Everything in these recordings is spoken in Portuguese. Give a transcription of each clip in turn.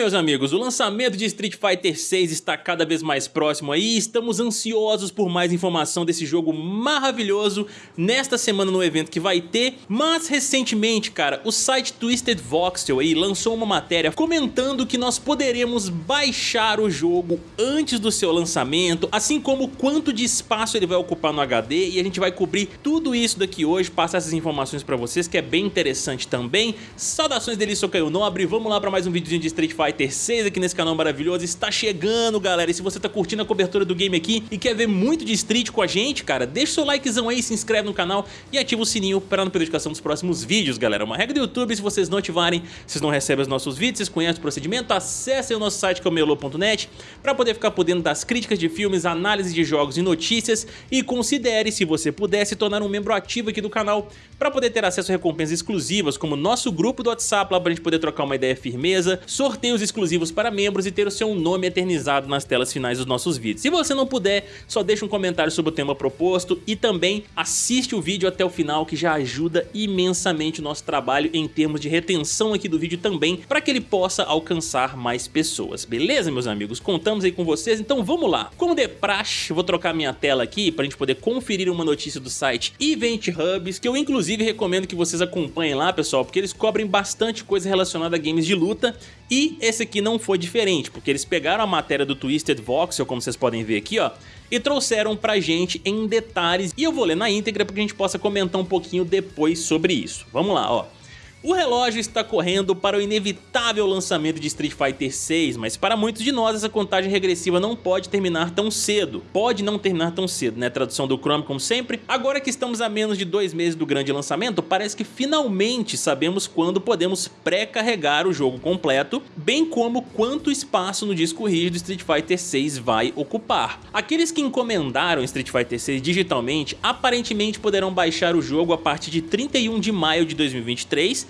meus amigos, o lançamento de Street Fighter 6 está cada vez mais próximo aí. Estamos ansiosos por mais informação desse jogo maravilhoso nesta semana no evento que vai ter, mas recentemente, cara, o site Twisted Voxel aí lançou uma matéria comentando que nós poderemos baixar o jogo antes do seu lançamento, assim como quanto de espaço ele vai ocupar no HD e a gente vai cobrir tudo isso daqui hoje, passar essas informações pra vocês que é bem interessante também. Saudações dele, sou Caio Nobre, vamos lá pra mais um videozinho de Street Fighter 6 aqui nesse canal maravilhoso, está chegando galera, e se você tá curtindo a cobertura do game aqui e quer ver muito de Street com a gente, cara, deixa o seu likezão aí, se inscreve no canal e ativa o sininho para não perder notificação dos próximos vídeos, galera. Uma regra do YouTube, se vocês não ativarem, vocês não recebem os nossos vídeos, vocês conhecem o procedimento, acessem o nosso site que é o melo.net para poder ficar por dentro das críticas de filmes, análises de jogos e notícias. E considere, se você puder, se tornar um membro ativo aqui do canal para poder ter acesso a recompensas exclusivas, como nosso grupo do WhatsApp lá pra gente poder trocar uma ideia firmeza, sorteios exclusivos para membros e ter o seu nome eternizado nas telas finais dos nossos vídeos. Se você não puder, só deixa um comentário sobre o tema proposto e também assiste o vídeo até o final que já ajuda imensamente o nosso trabalho em termos de retenção aqui do vídeo também para que ele possa alcançar mais pessoas, beleza meus amigos? Contamos aí com vocês, então vamos lá. Como de praxe, vou trocar minha tela aqui para a gente poder conferir uma notícia do site Event Hubs, que eu inclusive recomendo que vocês acompanhem lá pessoal, porque eles cobrem bastante coisa relacionada a games de luta e esse aqui não foi diferente, porque eles pegaram a matéria do Twisted Voxel, como vocês podem ver aqui, ó, e trouxeram pra gente em detalhes. E eu vou ler na íntegra para que a gente possa comentar um pouquinho depois sobre isso. Vamos lá, ó. O relógio está correndo para o inevitável lançamento de Street Fighter 6, mas para muitos de nós essa contagem regressiva não pode terminar tão cedo. Pode não terminar tão cedo, né? Tradução do Chrome como sempre. Agora que estamos a menos de dois meses do grande lançamento, parece que finalmente sabemos quando podemos pré-carregar o jogo completo, bem como quanto espaço no disco rígido Street Fighter 6 vai ocupar. Aqueles que encomendaram Street Fighter 6 digitalmente aparentemente poderão baixar o jogo a partir de 31 de maio de 2023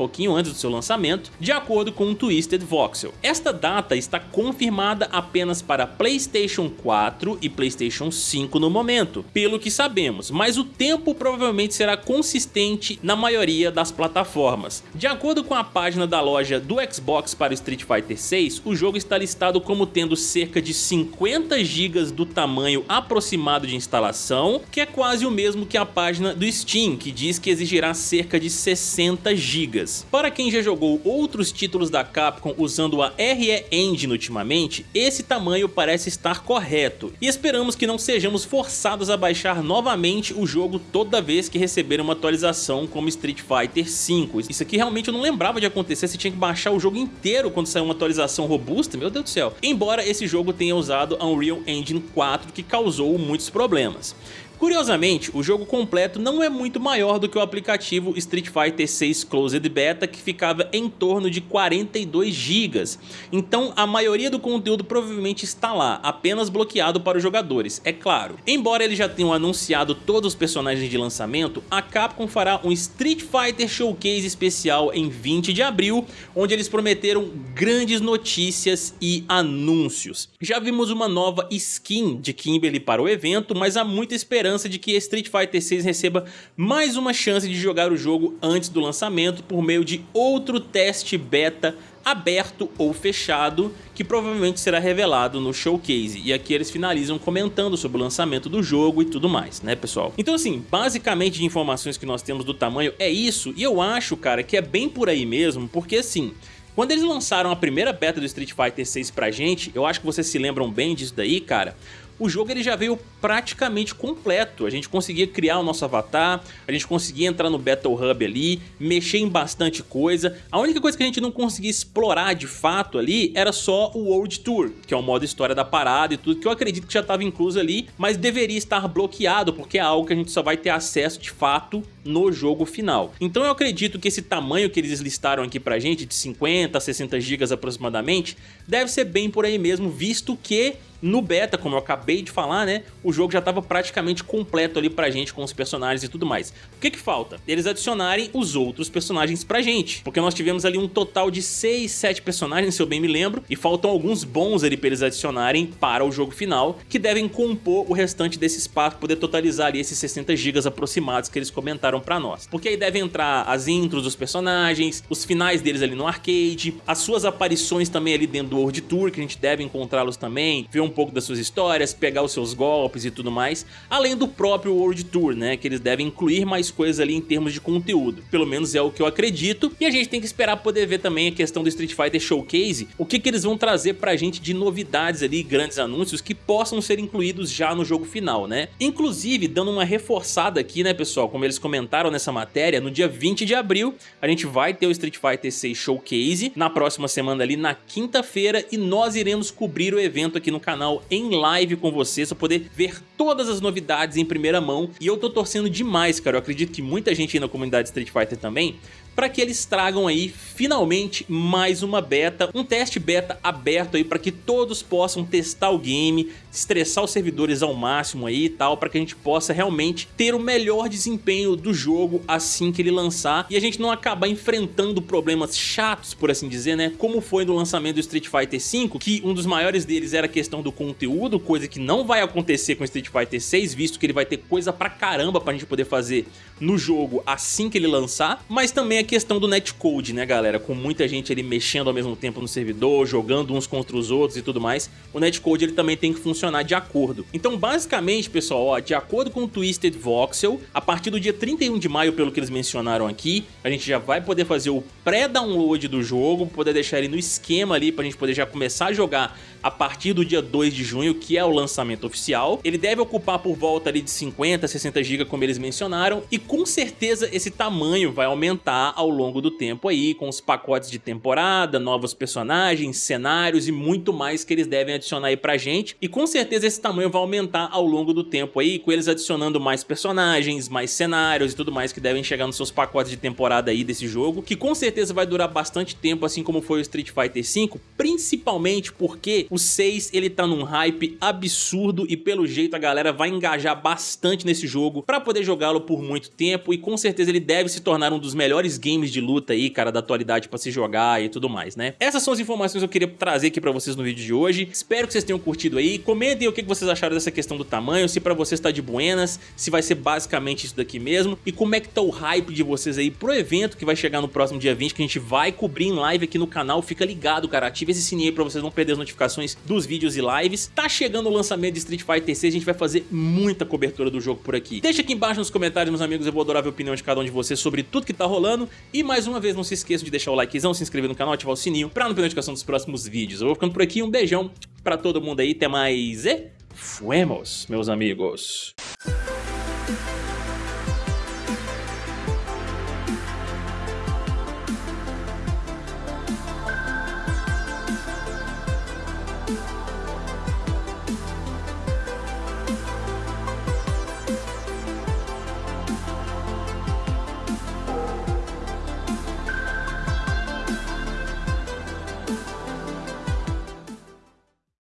pouquinho antes do seu lançamento, de acordo com o Twisted Voxel. Esta data está confirmada apenas para PlayStation 4 e PlayStation 5 no momento, pelo que sabemos, mas o tempo provavelmente será consistente na maioria das plataformas. De acordo com a página da loja do Xbox para Street Fighter 6, o jogo está listado como tendo cerca de 50 GB do tamanho aproximado de instalação, que é quase o mesmo que a página do Steam, que diz que exigirá cerca de 60 GB. Para quem já jogou outros títulos da Capcom usando a RE Engine ultimamente, esse tamanho parece estar correto, e esperamos que não sejamos forçados a baixar novamente o jogo toda vez que receber uma atualização como Street Fighter V. Isso aqui realmente eu não lembrava de acontecer, você tinha que baixar o jogo inteiro quando saiu uma atualização robusta, meu Deus do céu. Embora esse jogo tenha usado a Unreal Engine 4 que causou muitos problemas. Curiosamente, o jogo completo não é muito maior do que o aplicativo Street Fighter 6 Closed Beta que ficava em torno de 42 GB, então a maioria do conteúdo provavelmente está lá, apenas bloqueado para os jogadores, é claro. Embora eles já tenham anunciado todos os personagens de lançamento, a Capcom fará um Street Fighter Showcase especial em 20 de abril, onde eles prometeram grandes notícias e anúncios. Já vimos uma nova skin de Kimberly para o evento, mas há muita esperança esperança de que Street Fighter 6 receba mais uma chance de jogar o jogo antes do lançamento por meio de outro teste beta aberto ou fechado, que provavelmente será revelado no showcase. E aqui eles finalizam comentando sobre o lançamento do jogo e tudo mais, né pessoal? Então assim, basicamente de informações que nós temos do tamanho é isso, e eu acho, cara, que é bem por aí mesmo, porque assim... Quando eles lançaram a primeira beta do Street Fighter 6 pra gente, eu acho que vocês se lembram bem disso daí, cara, o jogo ele já veio praticamente completo. A gente conseguia criar o nosso avatar, a gente conseguia entrar no Battle Hub ali, mexer em bastante coisa. A única coisa que a gente não conseguia explorar de fato ali era só o World Tour, que é o modo história da parada e tudo, que eu acredito que já estava incluso ali, mas deveria estar bloqueado, porque é algo que a gente só vai ter acesso de fato no jogo final. Então eu acredito que esse tamanho que eles listaram aqui pra gente, de 50 a 60 GB aproximadamente, deve ser bem por aí mesmo, visto que no beta, como eu acabei de falar, né, o jogo já estava praticamente completo ali pra gente com os personagens e tudo mais. O que que falta? Eles adicionarem os outros personagens pra gente, porque nós tivemos ali um total de 6, 7 personagens, se eu bem me lembro, e faltam alguns bons ali pra eles adicionarem para o jogo final, que devem compor o restante desse espaço, poder totalizar ali esses 60 GB aproximados que eles comentaram pra nós. Porque aí devem entrar as intros dos personagens, os finais deles ali no arcade, as suas aparições também ali dentro do World Tour, que a gente deve encontrá-los também, ver um pouco das suas histórias, pegar os seus golpes e tudo mais, além do próprio World Tour, né, que eles devem incluir mais coisas ali em termos de conteúdo, pelo menos é o que eu acredito, e a gente tem que esperar poder ver também a questão do Street Fighter Showcase, o que que eles vão trazer pra gente de novidades ali, grandes anúncios que possam ser incluídos já no jogo final, né. Inclusive, dando uma reforçada aqui, né, pessoal, como eles comentaram nessa matéria, no dia 20 de abril, a gente vai ter o Street Fighter 6 Showcase, na próxima semana ali, na quinta-feira, e nós iremos cobrir o evento aqui no canal em live com vocês, pra poder ver todas as novidades em primeira mão, e eu tô torcendo demais, cara, eu acredito que muita gente aí na comunidade Street Fighter também, para que eles tragam aí finalmente mais uma beta, um teste beta aberto aí para que todos possam testar o game, estressar os servidores ao máximo aí e tal, para que a gente possa realmente ter o melhor desempenho do jogo assim que ele lançar e a gente não acabar enfrentando problemas chatos, por assim dizer, né? Como foi no lançamento do Street Fighter V, que um dos maiores deles era a questão do conteúdo, coisa que não vai acontecer com o Street Fighter 6, visto que ele vai ter coisa pra caramba pra gente poder fazer no jogo assim que ele lançar, mas também a questão do netcode, né galera, com muita gente ali mexendo ao mesmo tempo no servidor, jogando uns contra os outros e tudo mais, o netcode ele também tem que funcionar de acordo. Então basicamente pessoal, ó, de acordo com o Twisted Voxel, a partir do dia 31 de maio, pelo que eles mencionaram aqui, a gente já vai poder fazer o pré-download do jogo, poder deixar ele no esquema ali pra gente poder já começar a jogar a partir do dia 2 de junho, que é o lançamento oficial. Ele deve ocupar por volta ali de 50, 60 GB, como eles mencionaram, e com certeza esse tamanho vai aumentar ao longo do tempo aí, com os pacotes de temporada, novos personagens, cenários e muito mais que eles devem adicionar aí pra gente. E com certeza esse tamanho vai aumentar ao longo do tempo aí, com eles adicionando mais personagens, mais cenários e tudo mais que devem chegar nos seus pacotes de temporada aí desse jogo, que com certeza vai durar bastante tempo, assim como foi o Street Fighter V, principalmente porque o 6 ele tá num hype absurdo e pelo jeito a galera vai engajar bastante nesse jogo pra poder jogá-lo por muito tempo e com certeza ele deve se tornar um dos melhores games de luta aí, cara, da atualidade pra se jogar e tudo mais, né? Essas são as informações que eu queria trazer aqui pra vocês no vídeo de hoje. Espero que vocês tenham curtido aí. Comentem o que vocês acharam dessa questão do tamanho, se pra vocês tá de buenas, se vai ser basicamente isso daqui mesmo e como é que tá o hype de vocês aí pro evento que vai chegar no próximo dia 20, que a gente vai cobrir em live aqui no canal. Fica ligado, cara, ative esse sininho aí pra vocês não perder as notificações dos vídeos e lives. Tá chegando o lançamento de Street Fighter 6, a gente vai fazer muita cobertura do jogo por aqui. Deixa aqui embaixo nos comentários, meus amigos, eu vou adorar a opinião de cada um de vocês sobre tudo que tá rolando. E mais uma vez, não se esqueça de deixar o likezão, se inscrever no canal, ativar o sininho pra não perder a notificação dos próximos vídeos. Eu vou ficando por aqui, um beijão pra todo mundo aí, até mais e... Fuemos, meus amigos.